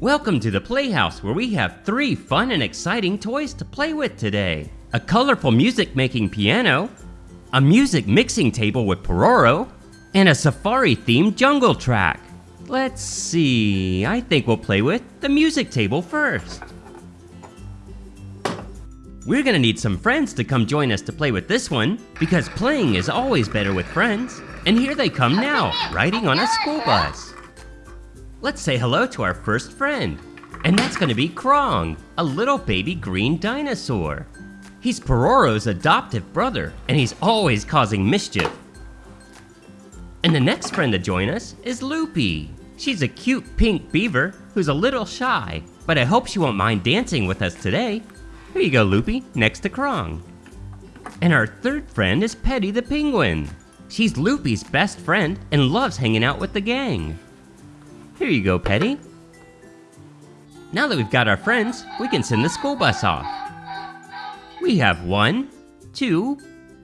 Welcome to the Playhouse where we have three fun and exciting toys to play with today. A colorful music making piano, a music mixing table with Pororo, and a safari themed jungle track. Let's see, I think we'll play with the music table first. We're gonna need some friends to come join us to play with this one, because playing is always better with friends. And here they come now, riding on a school bus. Let's say hello to our first friend. And that's gonna be Crong, a little baby green dinosaur. He's Pororo's adoptive brother, and he's always causing mischief. And the next friend to join us is Loopy. She's a cute pink beaver who's a little shy, but I hope she won't mind dancing with us today. Here you go, Loopy, next to Crong. And our third friend is Petty the penguin. She's Loopy's best friend and loves hanging out with the gang. Here you go, Petty. Now that we've got our friends, we can send the school bus off. We have one, two,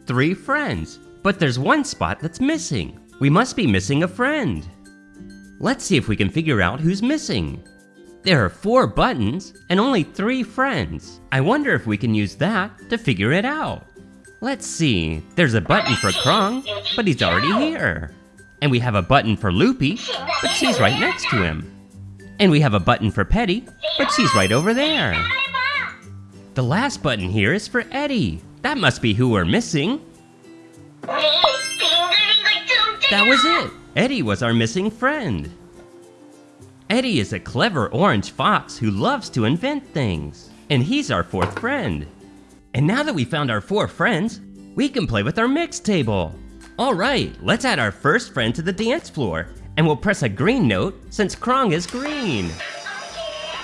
three friends, but there's one spot that's missing. We must be missing a friend. Let's see if we can figure out who's missing. There are four buttons and only three friends. I wonder if we can use that to figure it out. Let's see, there's a button for Crong, but he's already here. And we have a button for Loopy, but she's right next to him. And we have a button for Petty, but she's right over there. The last button here is for Eddy. That must be who we're missing. That was it. Eddy was our missing friend. Eddy is a clever orange fox who loves to invent things. And he's our fourth friend. And now that we found our four friends, we can play with our mix table. All right, let's add our first friend to the dance floor. And we'll press a green note since Crong is green.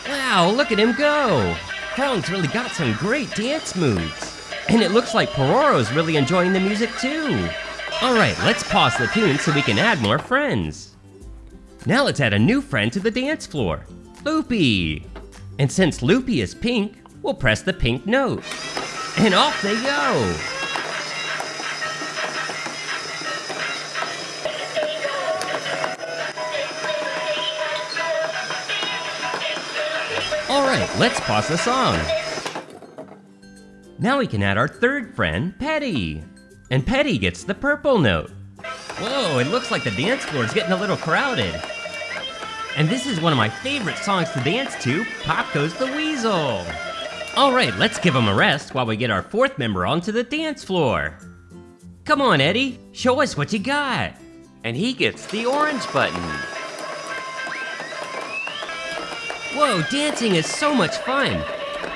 Wow, look at him go. Crong's really got some great dance moves. And it looks like Pororo's really enjoying the music too. All right, let's pause the tune so we can add more friends. Now let's add a new friend to the dance floor, Loopy. And since Loopy is pink, we'll press the pink note. And off they go. All right, let's pause the song. Now we can add our third friend, Petty. And Petty gets the purple note. Whoa, it looks like the dance floor is getting a little crowded. And this is one of my favorite songs to dance to, Pop Goes the Weasel. All right, let's give him a rest while we get our fourth member onto the dance floor. Come on, Eddy, show us what you got. And he gets the orange button. Whoa, dancing is so much fun.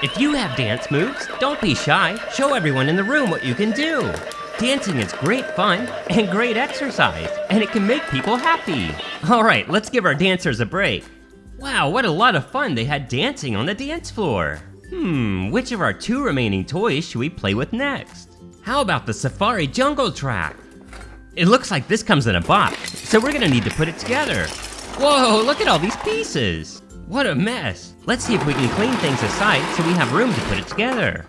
If you have dance moves, don't be shy. Show everyone in the room what you can do. Dancing is great fun and great exercise, and it can make people happy. All right, let's give our dancers a break. Wow, what a lot of fun they had dancing on the dance floor. Hmm, which of our two remaining toys should we play with next? How about the Safari Jungle Track? It looks like this comes in a box, so we're gonna need to put it together. Whoa, look at all these pieces. What a mess. Let's see if we can clean things aside so we have room to put it together.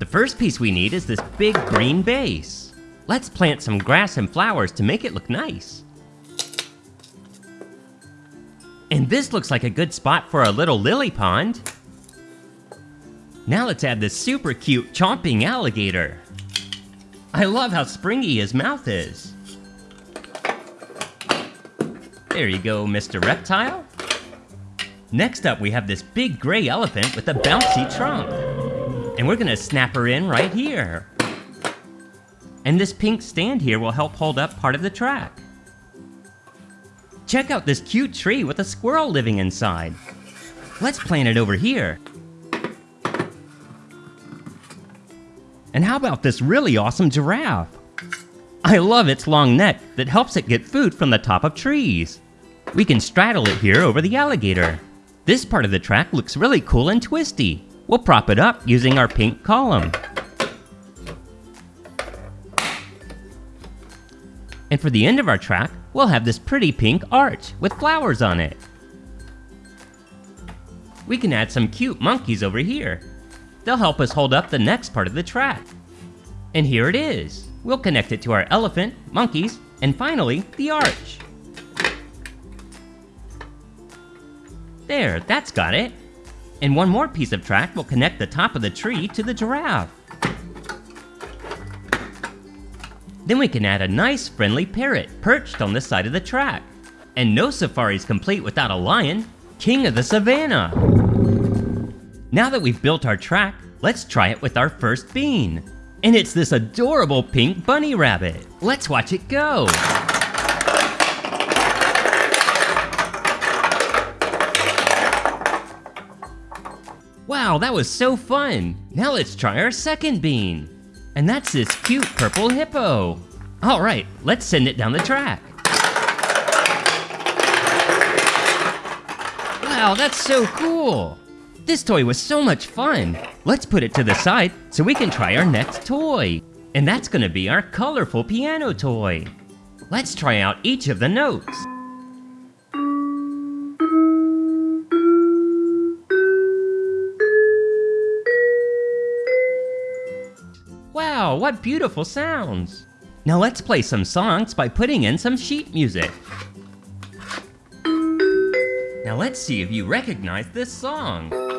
The first piece we need is this big green base. Let's plant some grass and flowers to make it look nice. And this looks like a good spot for a little lily pond. Now let's add this super cute chomping alligator. I love how springy his mouth is. There you go, Mr. Reptile. Next up, we have this big gray elephant with a bouncy trunk. And we're gonna snap her in right here. And this pink stand here will help hold up part of the track. Check out this cute tree with a squirrel living inside. Let's plant it over here. And how about this really awesome giraffe? I love its long neck that helps it get food from the top of trees. We can straddle it here over the alligator. This part of the track looks really cool and twisty. We'll prop it up using our pink column. And for the end of our track, we'll have this pretty pink arch with flowers on it. We can add some cute monkeys over here. They'll help us hold up the next part of the track. And here it is. We'll connect it to our elephant, monkeys, and finally, the arch. There, that's got it. And one more piece of track will connect the top of the tree to the giraffe. Then we can add a nice friendly parrot perched on the side of the track. And no safari's complete without a lion, king of the savannah. Now that we've built our track, let's try it with our first bean. And it's this adorable pink bunny rabbit. Let's watch it go. Wow, that was so fun! Now let's try our second bean. And that's this cute purple hippo. All right, let's send it down the track. Wow, that's so cool! This toy was so much fun. Let's put it to the side so we can try our next toy. And that's gonna be our colorful piano toy. Let's try out each of the notes. Wow, what beautiful sounds! Now let's play some songs by putting in some sheet music. Now let's see if you recognize this song.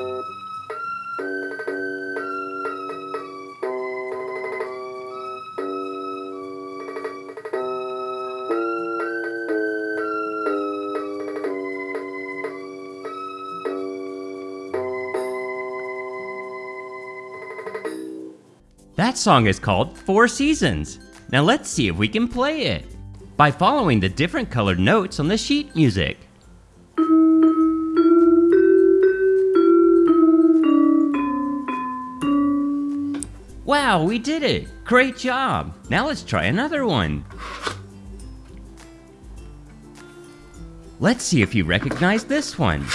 That song is called Four Seasons. Now let's see if we can play it by following the different colored notes on the sheet music. Wow, we did it! Great job! Now let's try another one. Let's see if you recognize this one.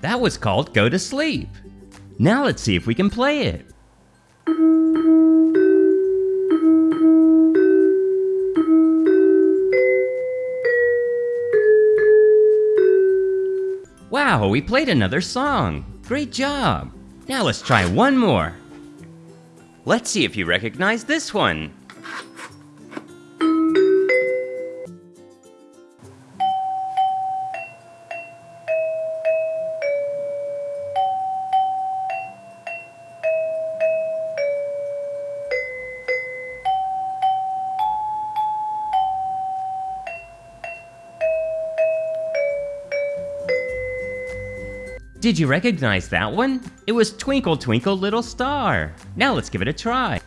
That was called Go to Sleep. Now let's see if we can play it. Wow, we played another song. Great job. Now let's try one more. Let's see if you recognize this one. Did you recognize that one? It was Twinkle Twinkle Little Star. Now let's give it a try.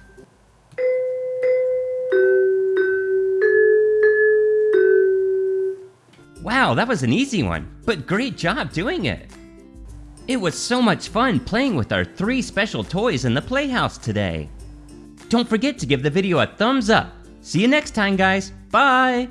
Wow, that was an easy one, but great job doing it. It was so much fun playing with our three special toys in the Playhouse today. Don't forget to give the video a thumbs up. See you next time, guys. Bye!